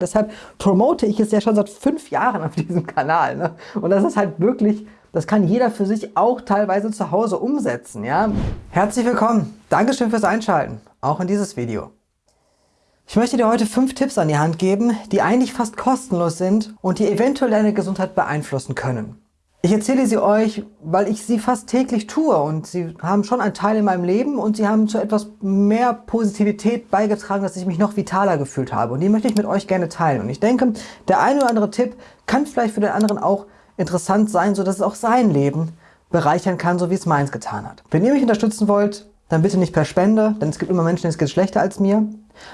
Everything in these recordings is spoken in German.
Deshalb promote ich es ja schon seit fünf Jahren auf diesem Kanal. Ne? Und das ist halt wirklich, das kann jeder für sich auch teilweise zu Hause umsetzen. Ja? Herzlich willkommen. Dankeschön fürs Einschalten, auch in dieses Video. Ich möchte dir heute fünf Tipps an die Hand geben, die eigentlich fast kostenlos sind und die eventuell deine Gesundheit beeinflussen können. Ich erzähle sie euch, weil ich sie fast täglich tue und sie haben schon einen Teil in meinem Leben und sie haben zu etwas mehr Positivität beigetragen, dass ich mich noch vitaler gefühlt habe. Und die möchte ich mit euch gerne teilen. Und ich denke, der eine oder andere Tipp kann vielleicht für den anderen auch interessant sein, sodass es auch sein Leben bereichern kann, so wie es meins getan hat. Wenn ihr mich unterstützen wollt, dann bitte nicht per Spende, denn es gibt immer Menschen, denen es geht schlechter als mir.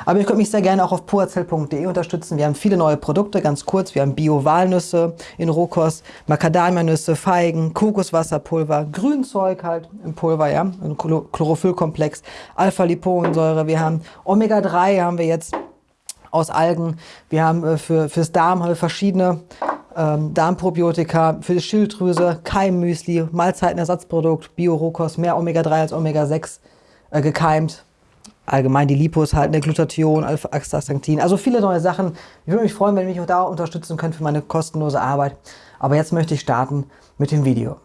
Aber ihr könnt mich sehr gerne auch auf purazell.de unterstützen. Wir haben viele neue Produkte, ganz kurz. Wir haben Bio-Walnüsse in Rohkost, Macadamianüsse, Feigen, Kokoswasserpulver, Grünzeug halt im Pulver, ja, ein Chlorophyllkomplex, Alpha-Liponsäure. Wir haben Omega-3 haben wir jetzt aus Algen. Wir haben äh, für, fürs Darm haben wir verschiedene ähm, Darmprobiotika, für die Schilddrüse, Keimmüsli, Mahlzeitenersatzprodukt, Bio-Rohkost, mehr Omega-3 als Omega-6 äh, gekeimt allgemein die Lipos halten, der Glutathion, Alpha-Astaxanthin, also viele neue Sachen. Ich würde mich freuen, wenn ihr mich auch da unterstützen könnt für meine kostenlose Arbeit. Aber jetzt möchte ich starten mit dem Video.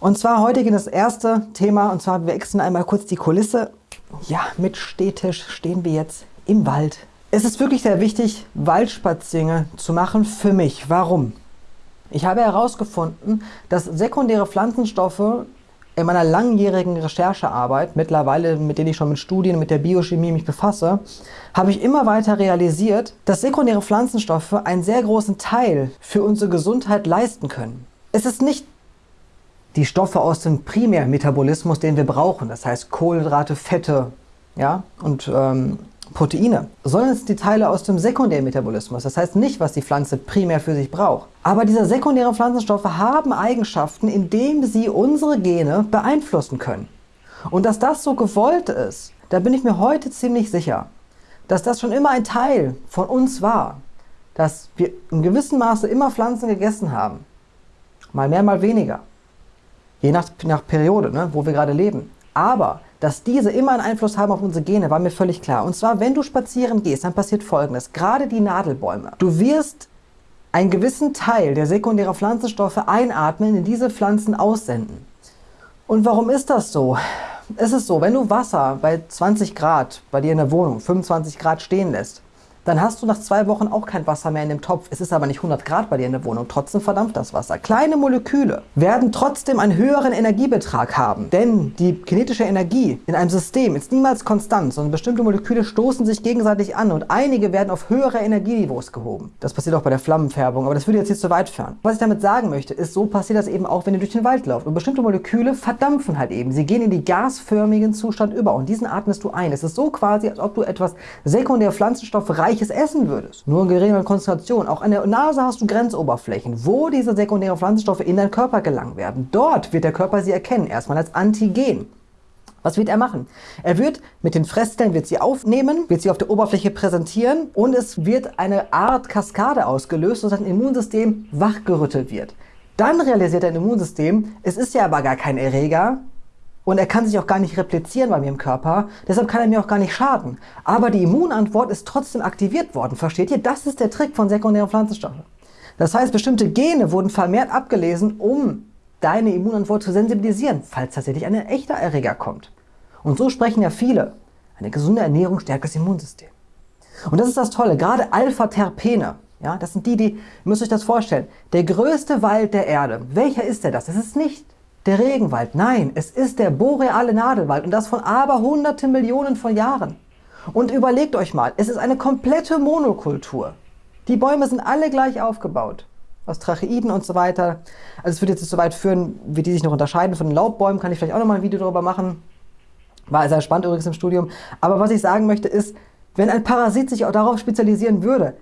Und zwar heute geht das erste Thema, und zwar wir wechseln einmal kurz die Kulisse. Ja, mit Stehtisch stehen wir jetzt im Wald. Es ist wirklich sehr wichtig, Waldspaziergänge zu machen für mich. Warum? Ich habe herausgefunden, dass sekundäre Pflanzenstoffe in meiner langjährigen Recherchearbeit, mittlerweile mit denen ich schon mit Studien, mit der Biochemie mich befasse, habe ich immer weiter realisiert, dass sekundäre Pflanzenstoffe einen sehr großen Teil für unsere Gesundheit leisten können. Es ist nicht die Stoffe aus dem Primärmetabolismus, den wir brauchen, das heißt Kohlenhydrate, Fette ja, und ähm, Proteine, sondern es sind die Teile aus dem Sekundärmetabolismus. Das heißt nicht, was die Pflanze primär für sich braucht. Aber diese sekundären Pflanzenstoffe haben Eigenschaften, indem sie unsere Gene beeinflussen können. Und dass das so gewollt ist, da bin ich mir heute ziemlich sicher, dass das schon immer ein Teil von uns war. Dass wir in gewissem Maße immer Pflanzen gegessen haben. Mal mehr, mal weniger. Je nach, nach Periode, ne, wo wir gerade leben. Aber dass diese immer einen Einfluss haben auf unsere Gene, war mir völlig klar. Und zwar, wenn du spazieren gehst, dann passiert folgendes. Gerade die Nadelbäume. Du wirst einen gewissen Teil der sekundären Pflanzenstoffe einatmen, in diese Pflanzen aussenden. Und warum ist das so? Es ist so, wenn du Wasser bei 20 Grad bei dir in der Wohnung, 25 Grad stehen lässt, dann hast du nach zwei Wochen auch kein Wasser mehr in dem Topf. Es ist aber nicht 100 Grad bei dir in der Wohnung, trotzdem verdampft das Wasser. Kleine Moleküle werden trotzdem einen höheren Energiebetrag haben, denn die kinetische Energie in einem System ist niemals konstant, sondern bestimmte Moleküle stoßen sich gegenseitig an und einige werden auf höhere Energieniveaus gehoben. Das passiert auch bei der Flammenfärbung, aber das würde jetzt hier zu weit führen. Was ich damit sagen möchte, ist, so passiert das eben auch, wenn ihr durch den Wald lauft. Und bestimmte Moleküle verdampfen halt eben. Sie gehen in die gasförmigen Zustand über und diesen atmest du ein. Es ist so quasi, als ob du etwas sekundär pflanzenstoffreich Reiches essen würdest, nur in geringer Konzentration, auch an der Nase hast du Grenzoberflächen, wo diese sekundären Pflanzenstoffe in deinen Körper gelangen werden. Dort wird der Körper sie erkennen, erstmal als Antigen. Was wird er machen? Er wird mit den Fresszellen wird sie aufnehmen, wird sie auf der Oberfläche präsentieren und es wird eine Art Kaskade ausgelöst, sodass dein Immunsystem wachgerüttelt wird. Dann realisiert dein Immunsystem, es ist ja aber gar kein Erreger, und er kann sich auch gar nicht replizieren bei mir im Körper, deshalb kann er mir auch gar nicht schaden. Aber die Immunantwort ist trotzdem aktiviert worden, versteht ihr? Das ist der Trick von sekundären Pflanzenstoffen. Das heißt, bestimmte Gene wurden vermehrt abgelesen, um deine Immunantwort zu sensibilisieren, falls tatsächlich ein echter Erreger kommt. Und so sprechen ja viele. Eine gesunde Ernährung stärkt das Immunsystem. Und das ist das Tolle, gerade Alpha-Terpene, ja, das sind die, die, ihr müsst euch das vorstellen, der größte Wald der Erde, welcher ist der das? Das ist nicht der Regenwald. Nein, es ist der boreale Nadelwald und das von aber hunderte Millionen von Jahren. Und überlegt euch mal, es ist eine komplette Monokultur. Die Bäume sind alle gleich aufgebaut. Aus Tracheiden und so weiter. Also es würde jetzt so weit führen, wie die sich noch unterscheiden von den Laubbäumen, kann ich vielleicht auch noch mal ein Video darüber machen. War sehr spannend übrigens im Studium. Aber was ich sagen möchte ist, wenn ein Parasit sich auch darauf spezialisieren würde,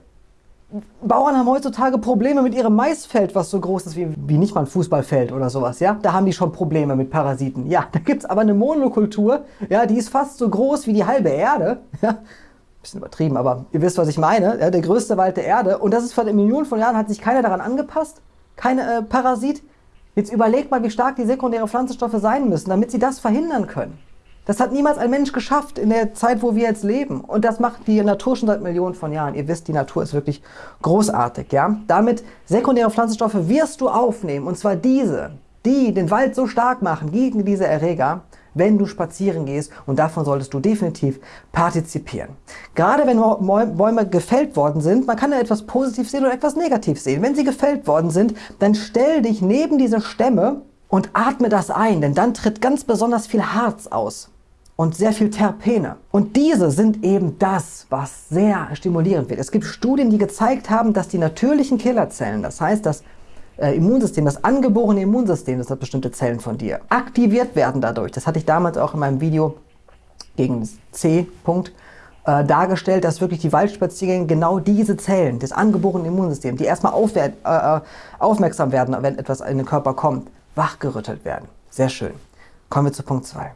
Bauern haben heutzutage Probleme mit ihrem Maisfeld, was so groß ist wie, wie nicht mal ein Fußballfeld oder sowas. Ja? Da haben die schon Probleme mit Parasiten. Ja, da gibt es aber eine Monokultur, ja, die ist fast so groß wie die halbe Erde. Ja? Bisschen übertrieben, aber ihr wisst, was ich meine. Ja, der größte Wald der Erde. Und das ist vor Millionen von Jahren, hat sich keiner daran angepasst. Keine äh, Parasit. Jetzt überlegt mal, wie stark die sekundären Pflanzenstoffe sein müssen, damit sie das verhindern können. Das hat niemals ein Mensch geschafft in der Zeit, wo wir jetzt leben. Und das macht die Natur schon seit Millionen von Jahren. Ihr wisst, die Natur ist wirklich großartig. Ja? Damit sekundäre Pflanzenstoffe wirst du aufnehmen. Und zwar diese, die den Wald so stark machen gegen diese Erreger, wenn du spazieren gehst. Und davon solltest du definitiv partizipieren. Gerade wenn Bäume gefällt worden sind, man kann ja etwas positiv sehen oder etwas negativ sehen. Wenn sie gefällt worden sind, dann stell dich neben diese Stämme und atme das ein, denn dann tritt ganz besonders viel Harz aus und sehr viel Terpene. Und diese sind eben das, was sehr stimulierend wird. Es gibt Studien, die gezeigt haben, dass die natürlichen Killerzellen, das heißt das äh, Immunsystem, das angeborene Immunsystem, das hat bestimmte Zellen von dir, aktiviert werden dadurch. Das hatte ich damals auch in meinem Video gegen C-Punkt äh, dargestellt, dass wirklich die Waldspaziergänge genau diese Zellen, das angeborene Immunsystem, die erstmal äh, äh, aufmerksam werden, wenn etwas in den Körper kommt, wachgerüttelt werden. Sehr schön. Kommen wir zu Punkt 2.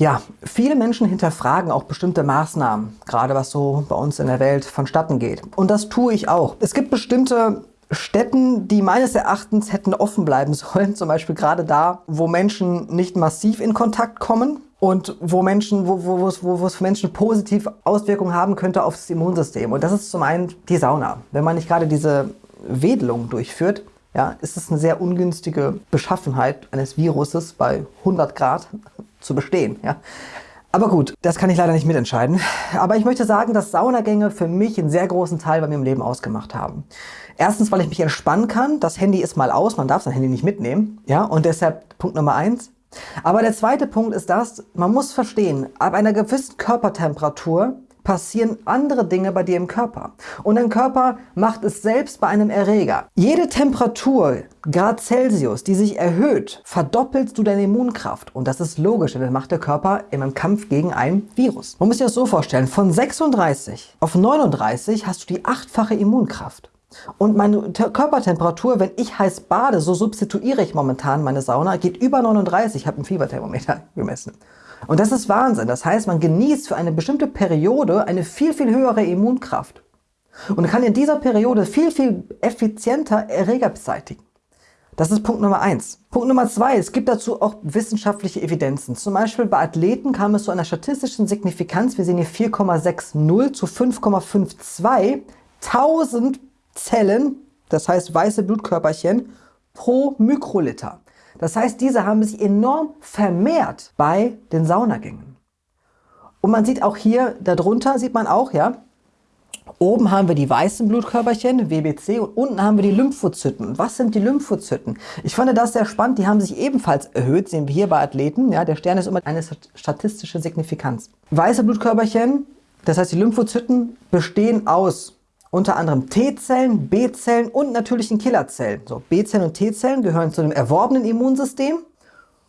Ja, viele Menschen hinterfragen auch bestimmte Maßnahmen, gerade was so bei uns in der Welt vonstatten geht. Und das tue ich auch. Es gibt bestimmte Städten, die meines Erachtens hätten offen bleiben sollen, zum Beispiel gerade da, wo Menschen nicht massiv in Kontakt kommen und wo Menschen, wo, wo, wo, wo es für Menschen positiv Auswirkungen haben könnte auf das Immunsystem. Und das ist zum einen die Sauna. Wenn man nicht gerade diese Wedelung durchführt, ja, ist es eine sehr ungünstige Beschaffenheit eines Viruses bei 100 Grad zu bestehen. Ja. Aber gut, das kann ich leider nicht mitentscheiden. Aber ich möchte sagen, dass Saunagänge für mich einen sehr großen Teil bei mir im Leben ausgemacht haben. Erstens, weil ich mich entspannen kann. Das Handy ist mal aus, man darf sein Handy nicht mitnehmen. Ja, und deshalb Punkt Nummer eins. Aber der zweite Punkt ist das, man muss verstehen, ab einer gewissen Körpertemperatur passieren andere Dinge bei dir im Körper. Und dein Körper macht es selbst bei einem Erreger. Jede Temperatur, Grad Celsius, die sich erhöht, verdoppelst du deine Immunkraft. Und das ist logisch, denn das macht der Körper einem Kampf gegen ein Virus. Man muss sich das so vorstellen, von 36 auf 39 hast du die achtfache Immunkraft. Und meine Körpertemperatur, wenn ich heiß bade, so substituiere ich momentan meine Sauna, geht über 39. Ich habe ein Fieberthermometer gemessen. Und das ist Wahnsinn. Das heißt, man genießt für eine bestimmte Periode eine viel, viel höhere Immunkraft. Und kann in dieser Periode viel, viel effizienter Erreger beseitigen. Das ist Punkt Nummer eins. Punkt Nummer zwei, es gibt dazu auch wissenschaftliche Evidenzen. Zum Beispiel bei Athleten kam es zu einer statistischen Signifikanz, wir sehen hier 4,60 zu 5,52, 1000 Zellen, das heißt weiße Blutkörperchen, pro Mikroliter. Das heißt, diese haben sich enorm vermehrt bei den Saunagängen. Und man sieht auch hier, darunter sieht man auch, ja, oben haben wir die weißen Blutkörperchen, WBC, und unten haben wir die Lymphozyten. Was sind die Lymphozyten? Ich fand das sehr spannend, die haben sich ebenfalls erhöht, sehen wir hier bei Athleten. Ja, der Stern ist immer eine statistische Signifikanz. Weiße Blutkörperchen, das heißt die Lymphozyten, bestehen aus unter anderem T-Zellen, B-Zellen und natürlichen Killerzellen. So, B-Zellen und T-Zellen gehören zu dem erworbenen Immunsystem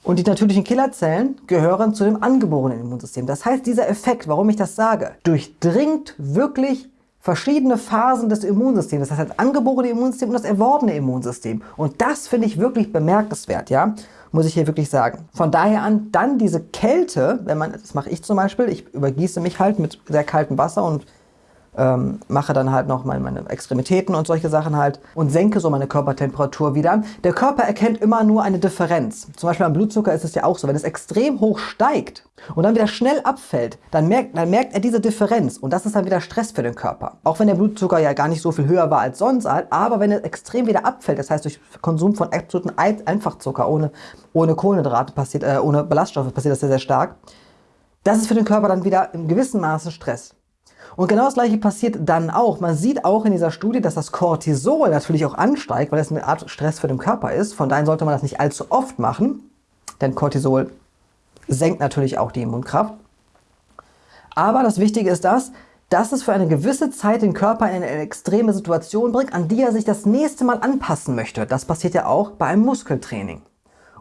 und die natürlichen Killerzellen gehören zu dem angeborenen Immunsystem. Das heißt, dieser Effekt, warum ich das sage, durchdringt wirklich verschiedene Phasen des Immunsystems. Das heißt, das angeborene Immunsystem und das erworbene Immunsystem. Und das finde ich wirklich bemerkenswert, ja, muss ich hier wirklich sagen. Von daher an dann diese Kälte, wenn man, das mache ich zum Beispiel, ich übergieße mich halt mit sehr kaltem Wasser und ähm, mache dann halt noch meine, meine Extremitäten und solche Sachen halt und senke so meine Körpertemperatur wieder. Der Körper erkennt immer nur eine Differenz. Zum Beispiel beim Blutzucker ist es ja auch so, wenn es extrem hoch steigt und dann wieder schnell abfällt, dann merkt, dann merkt er diese Differenz und das ist dann wieder Stress für den Körper. Auch wenn der Blutzucker ja gar nicht so viel höher war als sonst, aber wenn er extrem wieder abfällt, das heißt durch Konsum von absoluten Einfachzucker ohne, ohne Kohlenhydrate passiert, äh, ohne Ballaststoffe passiert das sehr, sehr stark, das ist für den Körper dann wieder im gewissen Maße Stress. Und genau das gleiche passiert dann auch. Man sieht auch in dieser Studie, dass das Cortisol natürlich auch ansteigt, weil das eine Art Stress für den Körper ist. Von daher sollte man das nicht allzu oft machen, denn Cortisol senkt natürlich auch die Immunkraft. Aber das Wichtige ist das, dass es für eine gewisse Zeit den Körper in eine extreme Situation bringt, an die er sich das nächste Mal anpassen möchte. Das passiert ja auch bei einem Muskeltraining.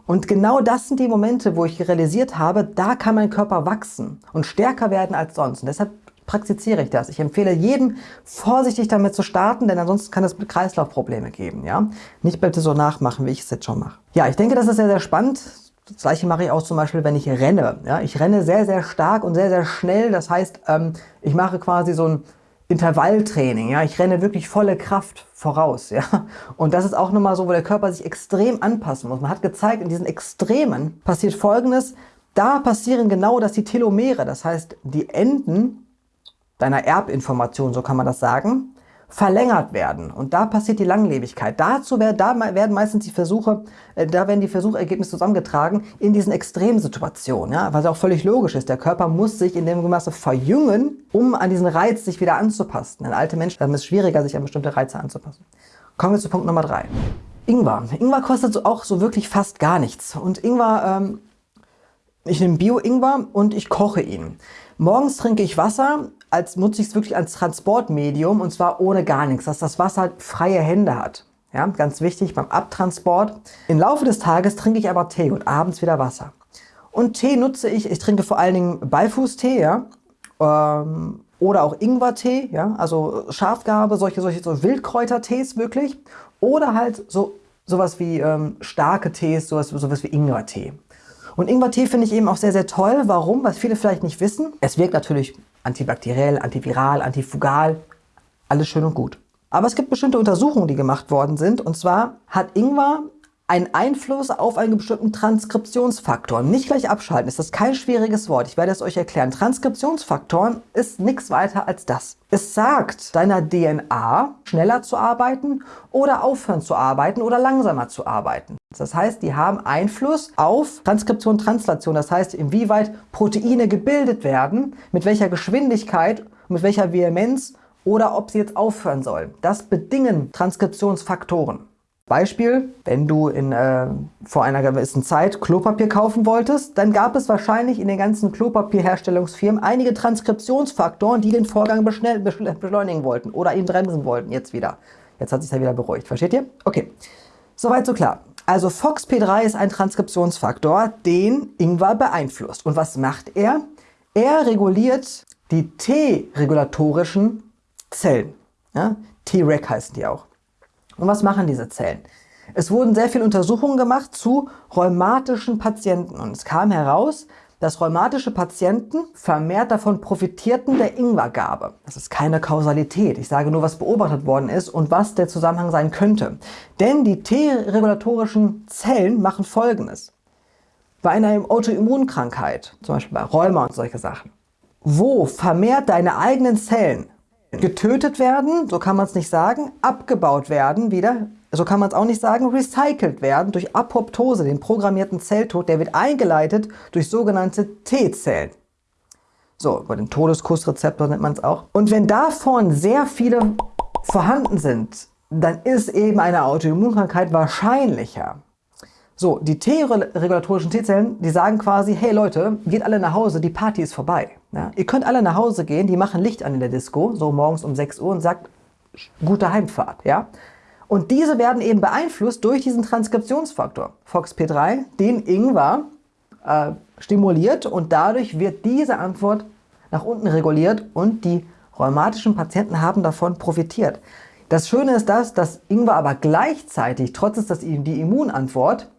Und genau das sind die Momente, wo ich realisiert habe, da kann mein Körper wachsen und stärker werden als sonst. Und deshalb praktiziere ich das. Ich empfehle jedem, vorsichtig damit zu starten, denn ansonsten kann es Kreislaufprobleme geben. Ja? Nicht bitte so nachmachen, wie ich es jetzt schon mache. Ja, ich denke, das ist sehr, sehr spannend. Das gleiche mache ich auch zum Beispiel, wenn ich renne. Ja? Ich renne sehr, sehr stark und sehr, sehr schnell. Das heißt, ähm, ich mache quasi so ein Intervalltraining. Ja? Ich renne wirklich volle Kraft voraus. Ja? Und das ist auch nochmal so, wo der Körper sich extrem anpassen muss. Man hat gezeigt, in diesen Extremen passiert Folgendes, Da passieren genau das die Telomere, das heißt die Enden deiner Erbinformation, so kann man das sagen, verlängert werden. Und da passiert die Langlebigkeit. Dazu werden, da werden meistens die Versuche, äh, da werden die Versuchergebnisse zusammengetragen in diesen Extremsituationen. Ja? Was auch völlig logisch ist. Der Körper muss sich in dem Maße verjüngen, um an diesen Reiz sich wieder anzupassen. Ein alte Mensch haben es schwieriger, sich an bestimmte Reize anzupassen. Kommen wir zu Punkt Nummer drei. Ingwer. Ingwer kostet auch so wirklich fast gar nichts. Und Ingwer, ähm, ich nehme Bio-Ingwer und ich koche ihn. Morgens trinke ich Wasser, als nutze ich es wirklich als Transportmedium und zwar ohne gar nichts, dass das Wasser freie Hände hat. Ja, ganz wichtig beim Abtransport. Im Laufe des Tages trinke ich aber Tee und abends wieder Wasser. Und Tee nutze ich, ich trinke vor allen Dingen Beifußtee, ja, ähm, oder auch Ingwertee, ja, also Schafgarbe, solche, solche so Wildkräutertees wirklich. Oder halt so sowas wie ähm, starke Tees, sowas, sowas wie Ingwertee. Und Ingwertee finde ich eben auch sehr, sehr toll. Warum? Was viele vielleicht nicht wissen. Es wirkt natürlich antibakteriell, antiviral, antifugal, alles schön und gut. Aber es gibt bestimmte Untersuchungen, die gemacht worden sind. Und zwar hat Ingwer einen Einfluss auf einen bestimmten Transkriptionsfaktor. Nicht gleich abschalten, ist das kein schwieriges Wort. Ich werde es euch erklären. Transkriptionsfaktoren ist nichts weiter als das. Es sagt deiner DNA, schneller zu arbeiten oder aufhören zu arbeiten oder langsamer zu arbeiten. Das heißt, die haben Einfluss auf Transkription, Translation. Das heißt, inwieweit Proteine gebildet werden, mit welcher Geschwindigkeit, mit welcher Vehemenz oder ob sie jetzt aufhören sollen. Das bedingen Transkriptionsfaktoren. Beispiel, wenn du in, äh, vor einer gewissen Zeit Klopapier kaufen wolltest, dann gab es wahrscheinlich in den ganzen Klopapierherstellungsfirmen einige Transkriptionsfaktoren, die den Vorgang beschleunigen wollten oder ihn bremsen wollten. Jetzt wieder. Jetzt hat sich ja wieder beruhigt. Versteht ihr? Okay. Soweit so klar. Also FOXP3 ist ein Transkriptionsfaktor, den Ingwer beeinflusst. Und was macht er? Er reguliert die T-regulatorischen Zellen. Ja? T-Reg heißen die auch. Und was machen diese Zellen? Es wurden sehr viele Untersuchungen gemacht zu rheumatischen Patienten und es kam heraus, dass rheumatische Patienten vermehrt davon profitierten der Ingwergabe. Das ist keine Kausalität. Ich sage nur, was beobachtet worden ist und was der Zusammenhang sein könnte. Denn die T-regulatorischen Zellen machen Folgendes. Bei einer Autoimmunkrankheit, zum Beispiel bei Rheuma und solche Sachen, wo vermehrt deine eigenen Zellen getötet werden, so kann man es nicht sagen, abgebaut werden wieder, so kann man es auch nicht sagen, recycelt werden durch Apoptose, den programmierten Zelltod, der wird eingeleitet durch sogenannte T-Zellen. So, über den Todeskussrezeptor nennt man es auch. Und wenn davon sehr viele vorhanden sind, dann ist eben eine Autoimmunkrankheit wahrscheinlicher. So, die T-regulatorischen T-Zellen, die sagen quasi, hey Leute, geht alle nach Hause, die Party ist vorbei. Ja? Ihr könnt alle nach Hause gehen, die machen Licht an in der Disco, so morgens um 6 Uhr und sagt, gute Heimfahrt. Ja? Und diese werden eben beeinflusst durch diesen Transkriptionsfaktor, FOXP3, den Ingwer äh, stimuliert und dadurch wird diese Antwort nach unten reguliert und die rheumatischen Patienten haben davon profitiert. Das Schöne ist das, dass Ingwer aber gleichzeitig, trotz dass die Immunantwort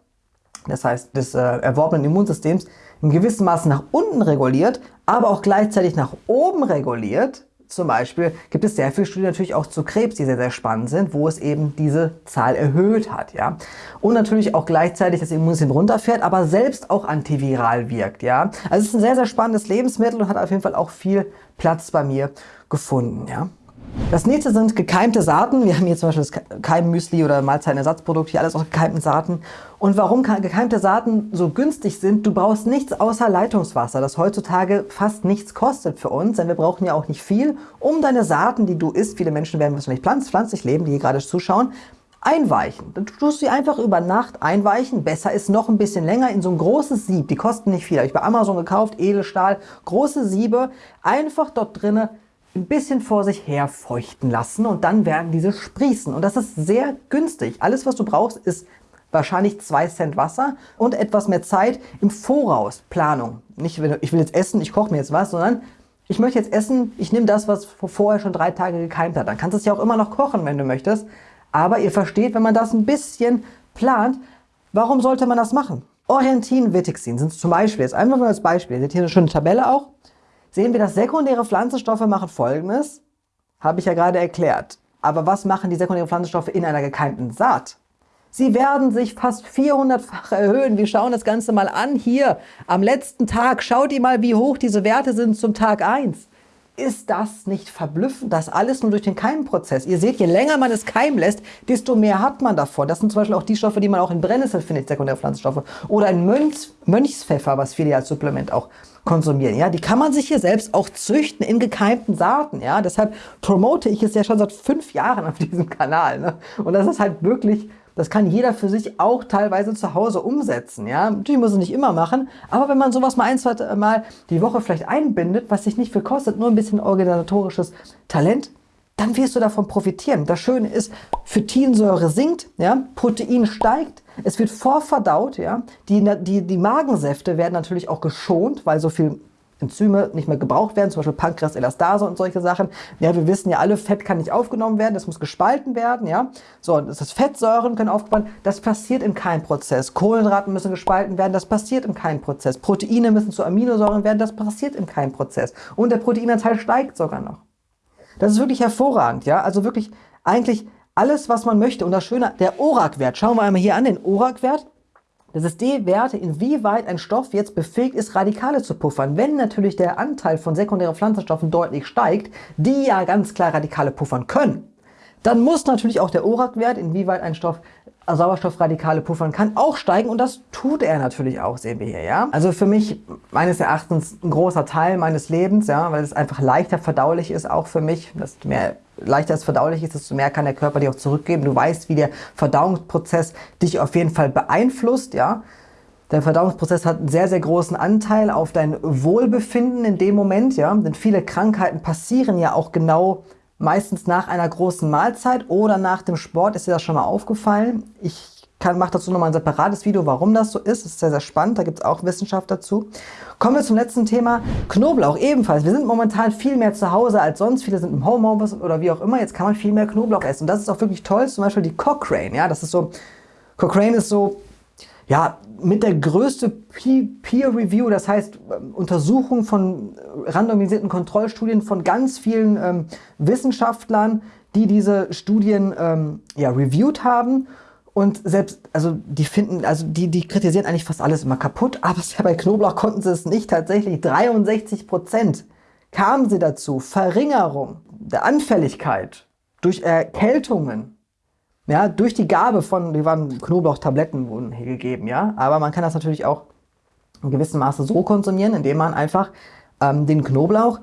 das heißt des äh, erworbenen Immunsystems, in gewissem Maße nach unten reguliert, aber auch gleichzeitig nach oben reguliert. Zum Beispiel gibt es sehr viele Studien natürlich auch zu Krebs, die sehr, sehr spannend sind, wo es eben diese Zahl erhöht hat. Ja? Und natürlich auch gleichzeitig das Immunsystem runterfährt, aber selbst auch antiviral wirkt. Ja? Also es ist ein sehr, sehr spannendes Lebensmittel und hat auf jeden Fall auch viel Platz bei mir gefunden. Ja? Das nächste sind gekeimte Saaten. Wir haben hier zum Beispiel das Keimmüsli oder Mahlzeitenersatzprodukt, hier alles aus gekeimten Saaten. Und warum gekeimte Saaten so günstig sind, du brauchst nichts außer Leitungswasser, das heutzutage fast nichts kostet für uns, denn wir brauchen ja auch nicht viel, um deine Saaten, die du isst, viele Menschen werden wahrscheinlich pflanz pflanzlich leben, die hier gerade zuschauen, einweichen. Dann tust du sie einfach über Nacht einweichen. Besser ist noch ein bisschen länger in so ein großes Sieb. Die kosten nicht viel. Habe ich bei Amazon gekauft, Edelstahl, große Siebe. Einfach dort drinnen ein bisschen vor sich her feuchten lassen und dann werden diese sprießen. Und das ist sehr günstig. Alles, was du brauchst, ist wahrscheinlich 2 Cent Wasser und etwas mehr Zeit im Voraus. Planung. Nicht, ich will jetzt essen, ich koche mir jetzt was, sondern ich möchte jetzt essen, ich nehme das, was vorher schon drei Tage gekeimt hat. Dann kannst du es ja auch immer noch kochen, wenn du möchtest. Aber ihr versteht, wenn man das ein bisschen plant, warum sollte man das machen? Orientin, Vitixin sind zum Beispiel, jetzt einfach nur als Beispiel, ihr seht hier eine schöne Tabelle auch, sehen wir, dass sekundäre Pflanzenstoffe machen folgendes. Habe ich ja gerade erklärt. Aber was machen die sekundären Pflanzenstoffe in einer gekeimten Saat? Sie werden sich fast 400-fach erhöhen. Wir schauen das Ganze mal an hier am letzten Tag. Schaut ihr mal, wie hoch diese Werte sind zum Tag 1. Ist das nicht verblüffend? Das alles nur durch den Keimprozess. Ihr seht, je länger man es keimen lässt, desto mehr hat man davon. Das sind zum Beispiel auch die Stoffe, die man auch in Brennnessel findet, sekundäre Pflanzenstoffe. Oder in Mönchs, Mönchspfeffer, was viele als Supplement auch konsumieren. Ja, die kann man sich hier selbst auch züchten in gekeimten Saaten. Ja, deshalb promote ich es ja schon seit fünf Jahren auf diesem Kanal. Ne? Und das ist halt wirklich das kann jeder für sich auch teilweise zu Hause umsetzen. Ja? Natürlich muss es nicht immer machen, aber wenn man sowas mal ein, zwei Mal die Woche vielleicht einbindet, was sich nicht viel kostet, nur ein bisschen organisatorisches Talent, dann wirst du davon profitieren. Das Schöne ist, Phytinsäure sinkt, ja? Protein steigt, es wird vorverdaut, ja? die, die, die Magensäfte werden natürlich auch geschont, weil so viel Enzyme nicht mehr gebraucht werden, zum Beispiel Pankreas, Elastase und solche Sachen. Ja, wir wissen ja alle, Fett kann nicht aufgenommen werden, das muss gespalten werden, ja. So, das ist Fettsäuren können aufgebaut, das passiert im Keimprozess. Kohlenhydraten müssen gespalten werden, das passiert im Keimprozess. Proteine müssen zu Aminosäuren werden, das passiert im Keimprozess. Und der Proteinanteil steigt sogar noch. Das ist wirklich hervorragend, ja. Also wirklich eigentlich alles, was man möchte. Und das Schöne, der ORAC-Wert, schauen wir einmal hier an, den ORAC-Wert, das ist die Werte, inwieweit ein Stoff jetzt befähigt ist, Radikale zu puffern. Wenn natürlich der Anteil von sekundären Pflanzenstoffen deutlich steigt, die ja ganz klar Radikale puffern können, dann muss natürlich auch der ORAC-Wert, inwieweit ein Stoff Sauerstoffradikale puffern kann, auch steigen und das tut er natürlich auch, sehen wir hier, ja. Also für mich meines Erachtens ein großer Teil meines Lebens, ja, weil es einfach leichter verdaulich ist, auch für mich, dass mehr leichter es verdaulich ist, desto mehr kann der Körper dir auch zurückgeben. Du weißt, wie der Verdauungsprozess dich auf jeden Fall beeinflusst, ja. Der Verdauungsprozess hat einen sehr, sehr großen Anteil auf dein Wohlbefinden in dem Moment, ja. Denn viele Krankheiten passieren ja auch genau meistens nach einer großen Mahlzeit oder nach dem Sport. Ist dir das schon mal aufgefallen? Ich mache dazu nochmal ein separates Video, warum das so ist. Das ist sehr, sehr spannend. Da gibt es auch Wissenschaft dazu. Kommen wir zum letzten Thema. Knoblauch ebenfalls. Wir sind momentan viel mehr zu Hause als sonst. Viele sind im Homeoffice oder wie auch immer. Jetzt kann man viel mehr Knoblauch essen. Und das ist auch wirklich toll. Zum Beispiel die Cochrane. Ja, das ist so, Cochrane ist so, ja, mit der größte Peer Review, das heißt ähm, Untersuchung von randomisierten Kontrollstudien von ganz vielen ähm, Wissenschaftlern, die diese Studien ähm, ja, reviewed haben und selbst, also die finden, also die, die kritisieren eigentlich fast alles immer kaputt, aber bei Knoblauch konnten sie es nicht tatsächlich. 63 Prozent kamen sie dazu. Verringerung der Anfälligkeit durch Erkältungen, ja, durch die Gabe von, die waren Knoblauchtabletten wurden hier gegeben, ja, aber man kann das natürlich auch in gewissem Maße so konsumieren, indem man einfach ähm, den Knoblauch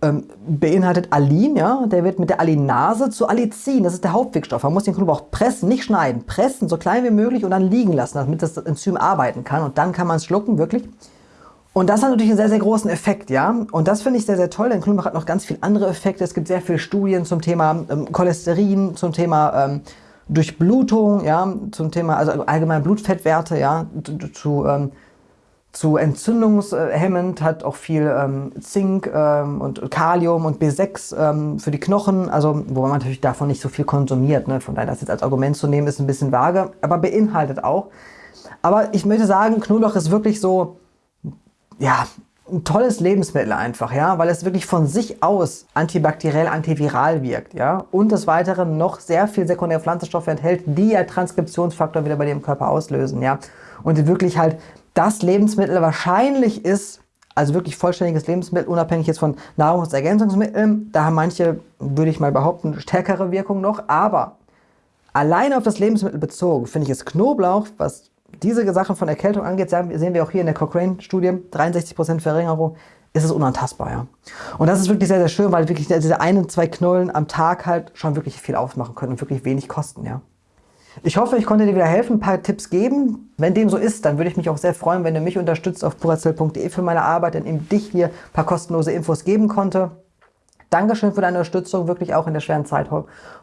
ähm, beinhaltet Alin, ja, der wird mit der Alinase zu Allicin, das ist der Hauptwegstoff. Man muss den Knoblauch pressen, nicht schneiden, pressen, so klein wie möglich und dann liegen lassen, damit das Enzym arbeiten kann und dann kann man es schlucken, wirklich. Und das hat natürlich einen sehr, sehr großen Effekt, ja. Und das finde ich sehr, sehr toll, denn Knoblauch hat noch ganz viele andere Effekte. Es gibt sehr viele Studien zum Thema ähm, Cholesterin, zum Thema ähm, Durchblutung, ja, zum Thema, also allgemein Blutfettwerte, ja, zu, ähm, zu entzündungshemmend, hat auch viel ähm, Zink ähm, und Kalium und B6 ähm, für die Knochen, also wo man natürlich davon nicht so viel konsumiert. Ne? Von daher das jetzt als Argument zu nehmen, ist ein bisschen vage, aber beinhaltet auch. Aber ich möchte sagen, Knoblauch ist wirklich so, ja, ein tolles Lebensmittel einfach, ja, weil es wirklich von sich aus antibakteriell, antiviral wirkt, ja, und des Weiteren noch sehr viel sekundäre Pflanzenstoffe enthält, die ja Transkriptionsfaktor wieder bei dem Körper auslösen, ja, und wirklich halt das Lebensmittel wahrscheinlich ist, also wirklich vollständiges Lebensmittel, unabhängig jetzt von Nahrungsergänzungsmitteln. Da haben manche, würde ich mal behaupten, stärkere Wirkung noch. Aber alleine auf das Lebensmittel bezogen, finde ich es Knoblauch, was diese Sachen von Erkältung angeht, sehen wir auch hier in der Cochrane-Studie, 63% Verringerung, ist es unantastbar. Ja. Und das ist wirklich sehr, sehr schön, weil wirklich diese ein, zwei Knollen am Tag halt schon wirklich viel ausmachen können und wirklich wenig kosten. Ja. Ich hoffe, ich konnte dir wieder helfen, ein paar Tipps geben. Wenn dem so ist, dann würde ich mich auch sehr freuen, wenn du mich unterstützt auf purazell.de für meine Arbeit, denn eben dich hier ein paar kostenlose Infos geben konnte. Dankeschön für deine Unterstützung, wirklich auch in der schweren Zeit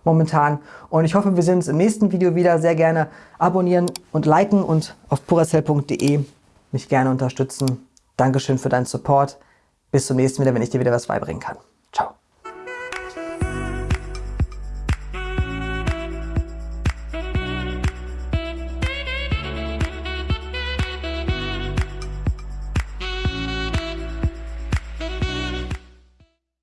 momentan. Und ich hoffe, wir sehen uns im nächsten Video wieder. Sehr gerne abonnieren und liken und auf purazell.de mich gerne unterstützen. Dankeschön für deinen Support. Bis zum nächsten Mal, wenn ich dir wieder was beibringen kann.